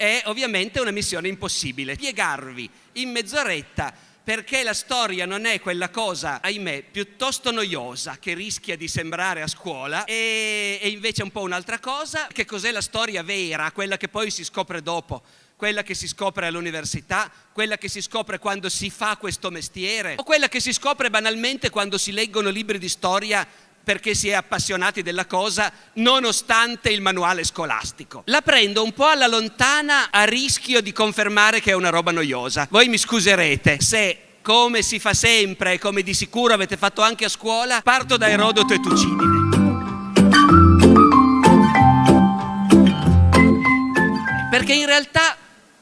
è ovviamente una missione impossibile. Spiegarvi in mezz'oretta perché la storia non è quella cosa, ahimè, piuttosto noiosa che rischia di sembrare a scuola e, e invece è un po' un'altra cosa. Che cos'è la storia vera, quella che poi si scopre dopo? quella che si scopre all'università, quella che si scopre quando si fa questo mestiere o quella che si scopre banalmente quando si leggono libri di storia perché si è appassionati della cosa nonostante il manuale scolastico. La prendo un po' alla lontana a rischio di confermare che è una roba noiosa. Voi mi scuserete se come si fa sempre e come di sicuro avete fatto anche a scuola, parto da Erodoto e Tucidide. Perché in realtà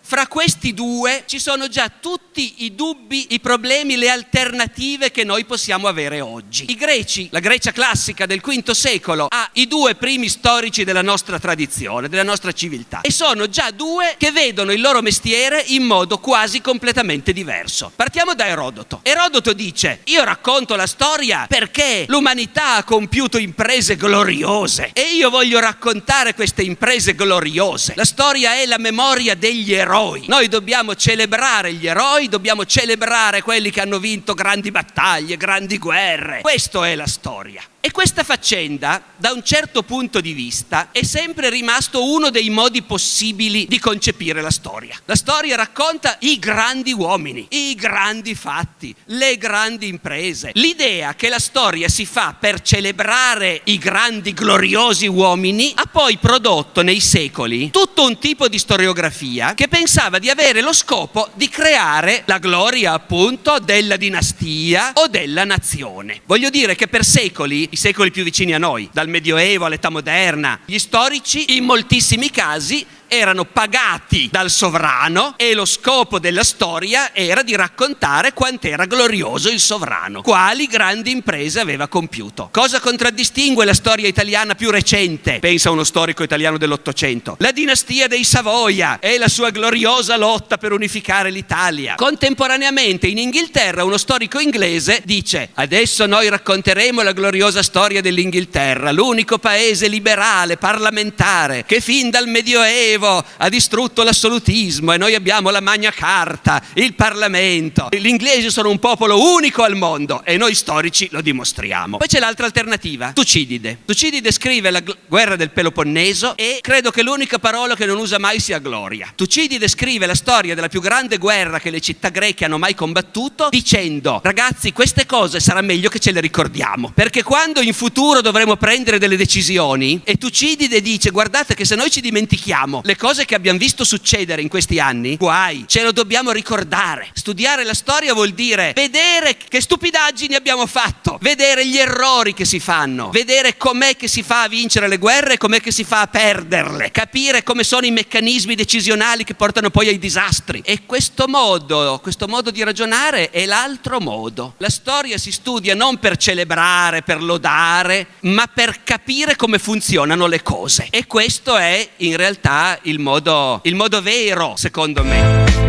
fra questi due ci sono già tutti i dubbi, i problemi, le alternative che noi possiamo avere oggi. I greci, la Grecia classica del V secolo, ha i due primi storici della nostra tradizione, della nostra civiltà. E sono già due che vedono il loro mestiere in modo quasi completamente diverso. Partiamo da Erodoto. Erodoto dice, io racconto la storia perché l'umanità ha compiuto imprese gloriose e io voglio raccontare queste imprese gloriose. La storia è la memoria degli eroi eroi. Noi dobbiamo celebrare gli eroi, dobbiamo celebrare quelli che hanno vinto grandi battaglie, grandi guerre. Questa è la storia. E questa faccenda, da un certo punto di vista, è sempre rimasto uno dei modi possibili di concepire la storia. La storia racconta i grandi uomini, i grandi fatti, le grandi imprese. L'idea che la storia si fa per celebrare i grandi gloriosi uomini ha poi prodotto nei secoli tutto un tipo di storiografia che pensava di avere lo scopo di creare la gloria appunto della dinastia o della nazione. Voglio dire che per secoli secoli più vicini a noi, dal Medioevo all'età moderna. Gli storici in moltissimi casi erano pagati dal sovrano e lo scopo della storia era di raccontare quant'era glorioso il sovrano, quali grandi imprese aveva compiuto. Cosa contraddistingue la storia italiana più recente? Pensa uno storico italiano dell'Ottocento. La dinastia dei Savoia e la sua gloriosa lotta per unificare l'Italia. Contemporaneamente in Inghilterra uno storico inglese dice adesso noi racconteremo la gloriosa storia dell'Inghilterra, l'unico paese liberale, parlamentare, che fin dal Medioevo Medioevo ha distrutto l'assolutismo e noi abbiamo la Magna Carta, il Parlamento. Gli inglesi sono un popolo unico al mondo e noi storici lo dimostriamo. Poi c'è l'altra alternativa, Tucidide. Tucidide scrive la guerra del Peloponneso e credo che l'unica parola che non usa mai sia gloria. Tucidide scrive la storia della più grande guerra che le città greche hanno mai combattuto dicendo ragazzi queste cose sarà meglio che ce le ricordiamo perché quando in futuro dovremo prendere delle decisioni e Tucidide dice guardate che se noi ci dimentichiamo le cose che abbiamo visto succedere in questi anni, guai, ce lo dobbiamo ricordare. Studiare la storia vuol dire vedere che stupidaggini abbiamo fatto, vedere gli errori che si fanno, vedere com'è che si fa a vincere le guerre e com'è che si fa a perderle, capire come sono i meccanismi decisionali che portano poi ai disastri. E questo modo, questo modo di ragionare è l'altro modo. La storia si studia non per celebrare, per lodare, ma per capire come funzionano le cose. E questo è in realtà il modo, il modo vero, secondo me.